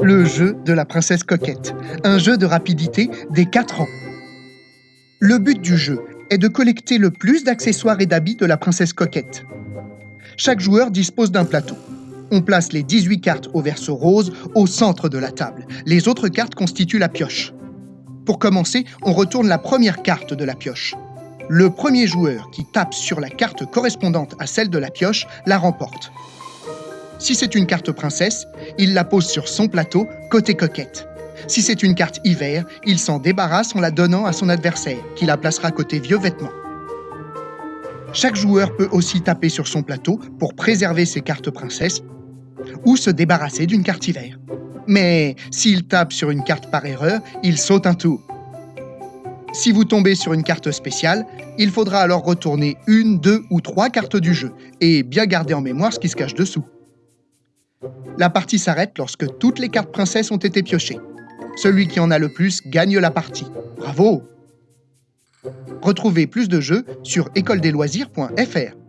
Le jeu de la princesse coquette, un jeu de rapidité des 4 ans. Le but du jeu est de collecter le plus d'accessoires et d'habits de la princesse coquette. Chaque joueur dispose d'un plateau. On place les 18 cartes au verso rose au centre de la table. Les autres cartes constituent la pioche. Pour commencer, on retourne la première carte de la pioche. Le premier joueur qui tape sur la carte correspondante à celle de la pioche la remporte. Si c'est une carte princesse, il la pose sur son plateau, côté coquette. Si c'est une carte hiver, il s'en débarrasse en la donnant à son adversaire, qui la placera côté vieux vêtements. Chaque joueur peut aussi taper sur son plateau pour préserver ses cartes princesses ou se débarrasser d'une carte hiver. Mais s'il tape sur une carte par erreur, il saute un tour. Si vous tombez sur une carte spéciale, il faudra alors retourner une, deux ou trois cartes du jeu et bien garder en mémoire ce qui se cache dessous. La partie s'arrête lorsque toutes les cartes princesses ont été piochées. Celui qui en a le plus gagne la partie. Bravo Retrouvez plus de jeux sur écoledesloisirs.fr.